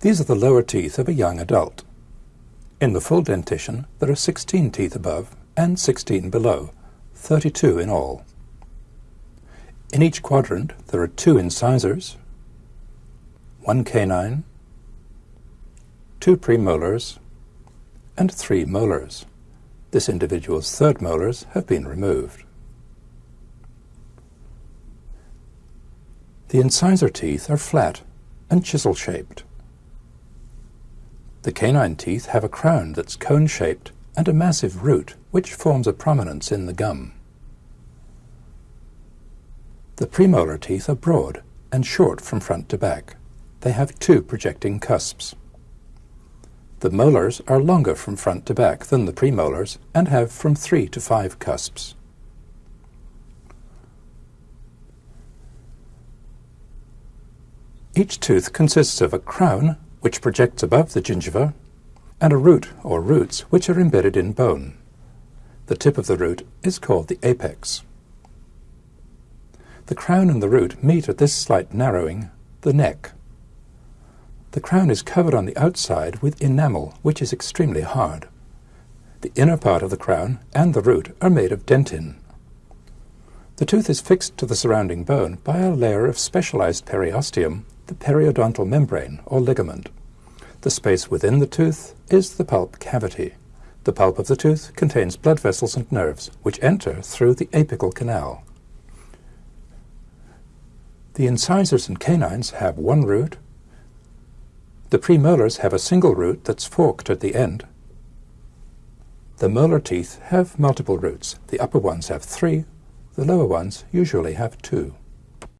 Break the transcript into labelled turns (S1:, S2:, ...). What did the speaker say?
S1: These are the lower teeth of a young adult. In the full dentition, there are 16 teeth above and 16 below, 32 in all. In each quadrant, there are two incisors, one canine, two premolars, and three molars. This individual's third molars have been removed. The incisor teeth are flat and chisel-shaped. The canine teeth have a crown that's cone-shaped and a massive root which forms a prominence in the gum. The premolar teeth are broad and short from front to back. They have two projecting cusps. The molars are longer from front to back than the premolars and have from three to five cusps. Each tooth consists of a crown, which projects above the gingiva, and a root or roots which are embedded in bone. The tip of the root is called the apex. The crown and the root meet at this slight narrowing, the neck. The crown is covered on the outside with enamel, which is extremely hard. The inner part of the crown and the root are made of dentin. The tooth is fixed to the surrounding bone by a layer of specialized periosteum the periodontal membrane or ligament. The space within the tooth is the pulp cavity. The pulp of the tooth contains blood vessels and nerves, which enter through the apical canal. The incisors and canines have one root. The premolars have a single root that's forked at the end. The molar teeth have multiple roots. The upper ones have three, the lower ones usually have two.